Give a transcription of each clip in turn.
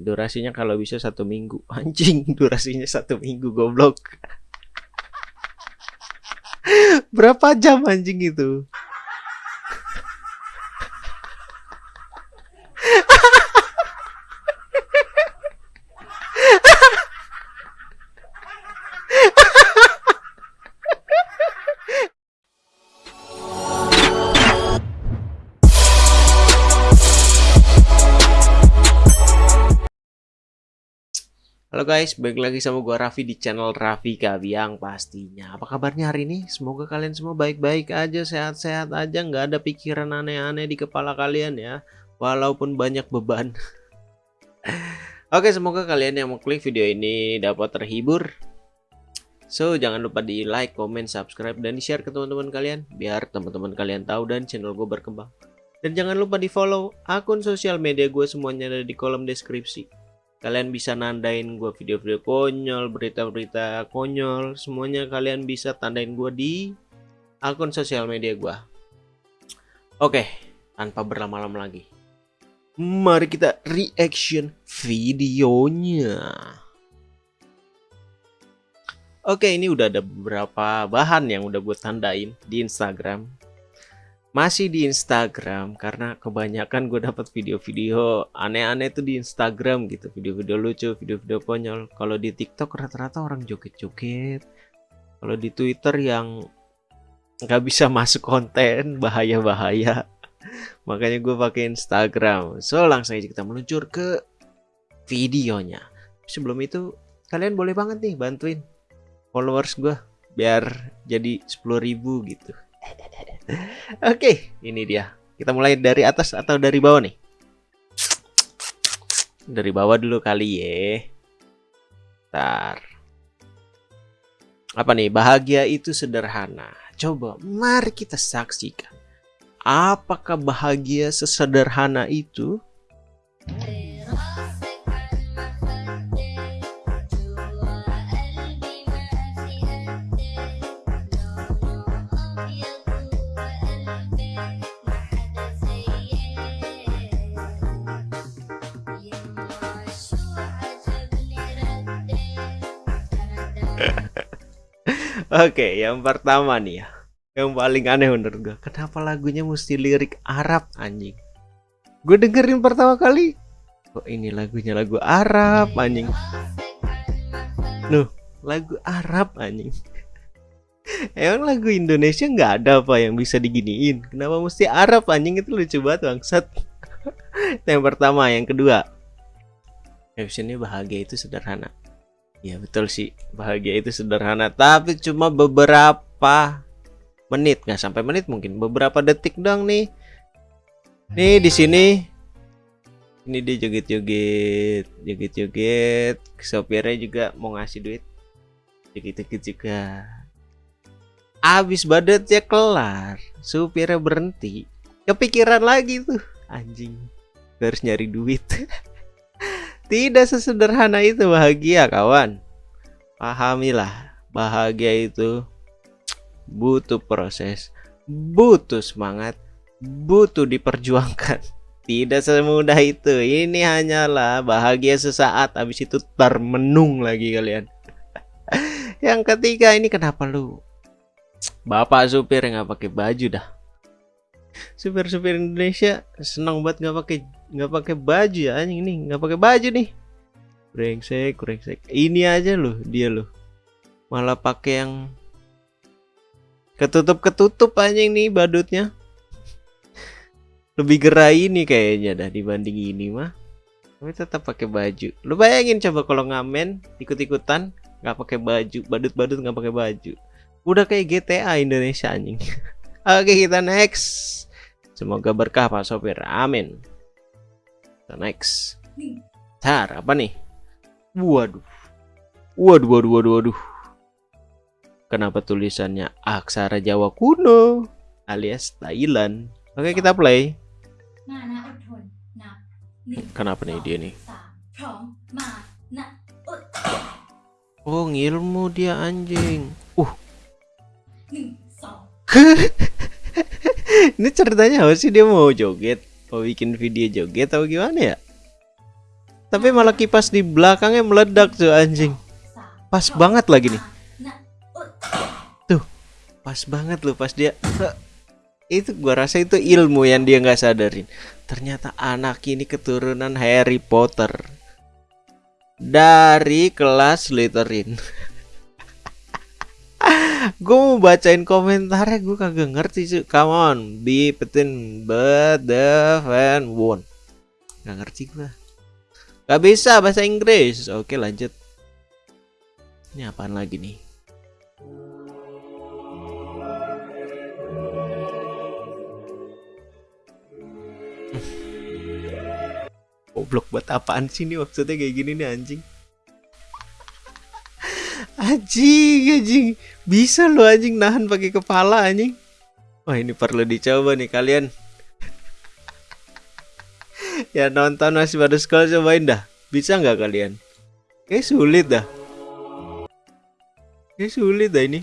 durasinya kalau bisa satu minggu. Anjing durasinya satu minggu goblok. Berapa jam anjing itu Halo guys, balik lagi sama gua Raffi di channel Raffi Kabiang pastinya. Apa kabarnya hari ini? Semoga kalian semua baik-baik aja, sehat-sehat aja, nggak ada pikiran aneh-aneh di kepala kalian ya. Walaupun banyak beban. Oke, semoga kalian yang mau klik video ini dapat terhibur. So, jangan lupa di like, comment, subscribe, dan di share ke teman-teman kalian biar teman-teman kalian tahu dan channel gue berkembang. Dan jangan lupa di follow akun sosial media gue semuanya ada di kolom deskripsi kalian bisa nandain gue video-video konyol berita-berita konyol semuanya kalian bisa tandain gue di akun sosial media gue oke tanpa berlama-lama lagi. Mari kita reaction videonya. Oke ini udah ada beberapa bahan yang udah gue tandain di Instagram masih di Instagram karena kebanyakan gue dapat video-video aneh-aneh tuh di Instagram gitu. Video-video lucu video-video konyol. Kalau di TikTok rata-rata orang joget-joget. Kalau di Twitter yang nggak bisa masuk konten bahaya-bahaya. Makanya gue pakai Instagram. So langsung aja kita meluncur ke videonya. Sebelum itu kalian boleh banget nih bantuin followers gue biar jadi 10.000 gitu Oke, ini dia. Kita mulai dari atas atau dari bawah nih? Dari bawah dulu kali ya. Ntar. Apa nih? Bahagia itu sederhana. Coba, mari kita saksikan. Apakah bahagia sesederhana itu? Oke, yang pertama nih ya. Yang paling aneh menurut gue. Kenapa lagunya mesti lirik Arab anjing? Gue dengerin pertama kali. Kok ini lagunya lagu Arab anjing? Nuh, lagu Arab anjing. Emang lagu Indonesia nggak ada apa yang bisa diginiin? Kenapa mesti Arab anjing itu lucu banget bangsat. yang pertama, yang kedua. Captionnya bahagia itu sederhana. Ya betul sih. Bahagia itu sederhana. Tapi cuma beberapa menit. Nggak sampai menit mungkin. Beberapa detik dong nih. Nih di sini. Ini dia joget-joget. Joget-joget. Sopirnya juga mau ngasih duit. Joget-joget juga. Abis ya kelar. Supirnya berhenti. Kepikiran lagi tuh. Anjing. Harus nyari duit Tidak sesederhana itu bahagia kawan. Pahamilah bahagia itu butuh proses Butuh semangat Butuh diperjuangkan. Tidak semudah itu. Ini hanyalah bahagia sesaat Habis itu termenung lagi kalian. Yang ketiga ini kenapa lu? Bapak supir nggak pakai baju dah. Supir-supir Indonesia senang banget nggak pakai nggak pakai baju ya anjing ini nggak pakai baju nih. Brengsek brengsek. Ini aja loh dia loh. Malah pakai yang ketutup ketutup anjing nih badutnya. Lebih gerai ini kayaknya dah dibanding ini mah. Tapi tetap pakai baju. Lu bayangin coba kalau ngamen ikut-ikutan nggak pakai baju. Badut-badut nggak pakai baju. Udah kayak GTA Indonesia anjing. Oke kita next. Semoga berkah Pak Sopir. Amin. Kita next. Tar, apa nih? Waduh. Waduh, waduh, waduh, waduh. Kenapa tulisannya aksara Jawa kuno alias Thailand? Oke, kita play. Kenapa nih dia nih? Oh, ngilmu dia anjing. Uh. ini ceritanya apa sih dia mau joget mau bikin video joget atau gimana ya? Tapi malah kipas di belakangnya meledak tuh anjing. Pas banget lagi nih. Tuh pas banget loh pas dia itu gua rasa itu ilmu yang dia nggak sadarin. Ternyata anak ini keturunan Harry Potter. Dari kelas Slytherin gue mau bacain komentarnya gue kagak ngerti sih come on be petin but the fan won nggak ngerti gue Gak bisa bahasa Inggris. Oke lanjut. Ini apaan lagi nih? Goblok buat apaan sih nih maksudnya kayak gini nih anjing Anjing anjing. Bisa lo anjing nahan pakai kepala anjing. Wah ini perlu dicoba nih kalian. Ya nonton masih pada sekolah cobain dah. Bisa nggak kalian? Kayak sulit dah. Kayak sulit dah ini.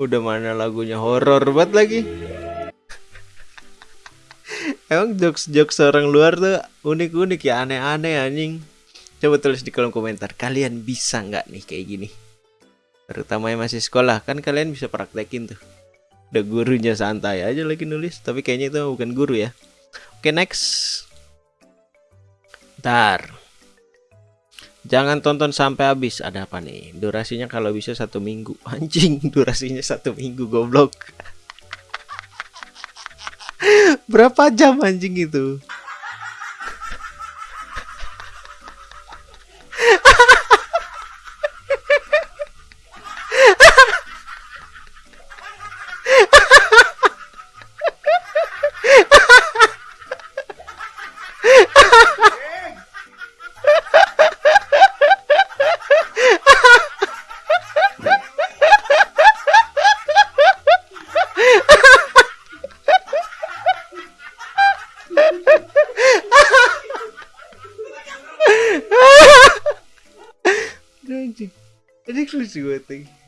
Udah mana lagunya? Horor banget lagi. Emang jokes-jokes orang luar tuh unik-unik ya aneh-aneh anjing. Coba tulis di kolom komentar kalian bisa nggak nih kayak gini. Terutama yang masih sekolah kan kalian bisa praktekin tuh. Udah gurunya santai aja lagi nulis tapi kayaknya itu bukan guru ya. Oke next. Ntar. Jangan tonton sampai habis. Ada apa nih? Durasinya kalau bisa satu minggu. Anjing, durasinya satu minggu goblok. Berapa jam anjing itu? Lucu banget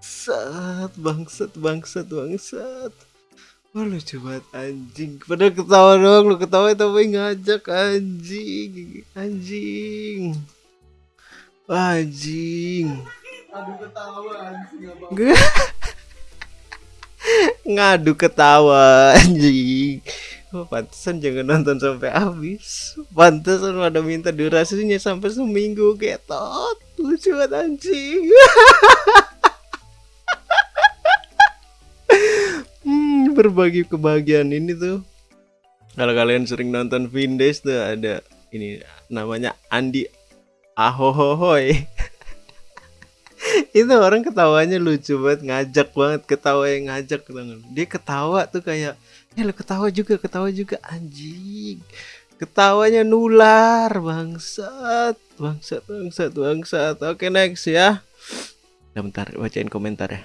Sat bangsat bangsat bangsat. Wah lucu banget anjing. Padahal ketawa doang lu ketawa tapi ngajak anjing? Anjing. Anjing. Aduh ketawa anjing. Ngadu ketawa anjing. Oh, pantesan jangan nonton sampai habis. Pantesan ada minta durasinya sampai seminggu ketot. Lucu banget anjing. hmm, berbagi kebahagiaan ini tuh. Kalau kalian sering nonton Vindes tuh ada ini namanya Andi Ahohohoy. itu orang ketawanya lucu banget ngajak banget ketawa yang ngajak dia ketawa tuh kayak ya lu ketawa juga ketawa juga anjing ketawanya nular bangsat. Bangsat bangsat bangsat. Oke next ya. Bentar bacain komentar ya.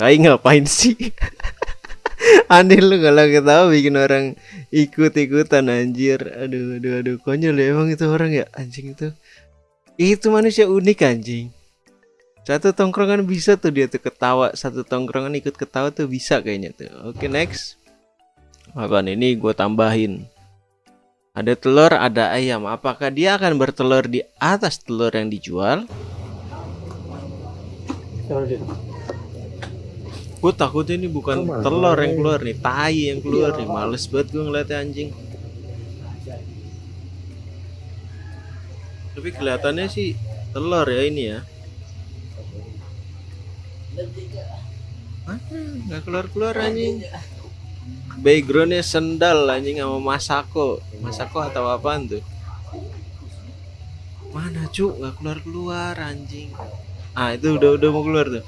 Aing ngapain sih? Aneh lu kalau ketawa bikin orang ikut-ikutan anjir. Aduh aduh aduh. Konyol ya emang itu orang ya anjing itu. Itu manusia unik anjing. Satu tongkrongan bisa tuh dia tuh ketawa. Satu tongkrongan ikut ketawa tuh bisa kayaknya tuh. Oke next. Apaan ini? Gue tambahin ada telur ada ayam. Apakah dia akan bertelur di atas telur yang dijual? Gue takutnya ini bukan telur yang keluar nih tai yang keluar nih. Males banget gue ngeliatnya anjing. Tapi kelihatannya sih telur ya ini ya. Mana? Nggak keluar-keluar anjing. Backgroundnya sendal anjing sama Masako. Masako atau apaan tuh? Mana cuk? Nggak keluar-keluar anjing. Ah itu udah udah mau keluar tuh.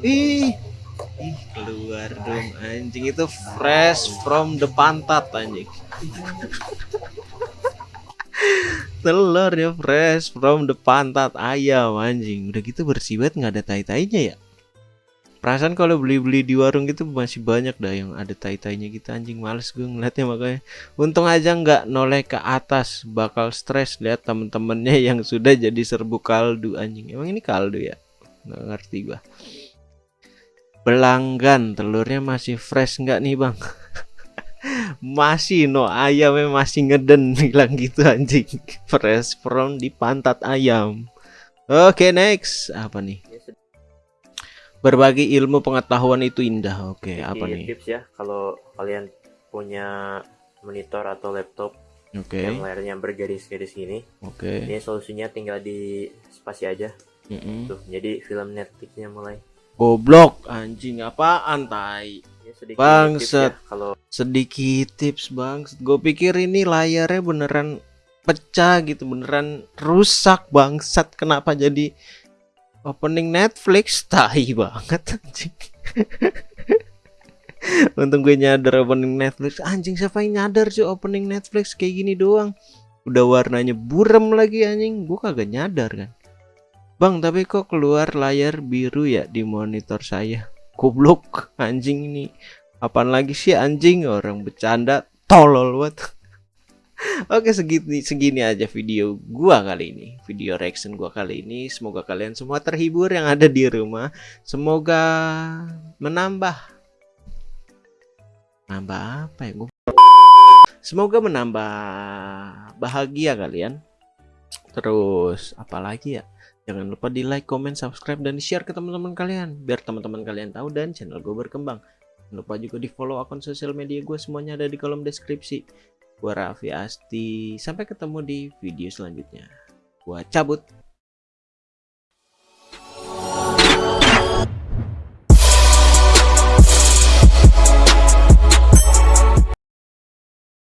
Ih, ih keluar dong anjing itu fresh from the pantat anjing. telur ya fresh from the pantat ayam anjing udah gitu bersih banget nggak ada tai tainya ya perasaan kalau beli-beli di warung gitu masih banyak dah yang ada tai-tainya gitu anjing males gue ngeliatnya makanya. Untung aja nggak noleh ke atas bakal stres lihat temen-temennya yang sudah jadi serbu kaldu anjing. Emang ini kaldu ya? Nggak ngerti gua. Pelanggan telurnya masih fresh nggak nih bang? Masih no ayamnya masih ngeden bilang gitu anjing. Fresh from di pantat ayam. Oke next. Apa nih berbagi ilmu pengetahuan itu indah. Oke apa nih? tips ya. Kalau kalian punya monitor atau laptop oke. yang layarnya bergaris-garis gini oke. ini solusinya tinggal di spasi aja. Mm-mm. tuh jadi film Netflixnya mulai. Goblok anjing apaan tai? Ini sedikit Bangsat. tips ya, kalau sedikit tips bang gue pikir ini layarnya beneran pecah gitu beneran rusak bangsat. Kenapa jadi opening Netflix tai banget anjing. Untung gue nyadar opening Netflix. Anjing siapa yang nyadar sih opening Netflix kayak gini doang? Udah warnanya buram lagi anjing. Gue kagak nyadar kan? Bang tapi kok keluar layar biru ya di monitor saya? Goblok anjing ini. Apaan lagi sih anjing? Orang bercanda tolol banget. Oke segini segini aja video gua kali ini. Video reaction gua kali ini. Semoga kalian semua terhibur yang ada di rumah. Semoga menambah nambah apa ya gua Semoga menambah bahagia kalian. Terus apalagi ya? Jangan lupa di like, comment, subscribe, dan share ke teman-teman kalian Biar teman-teman kalian tahu dan channel gue berkembang Jangan lupa juga di follow akun sosial media gue semuanya ada di kolom deskripsi. Gua Raffi Asti. Sampai ketemu di video selanjutnya. Gua cabut.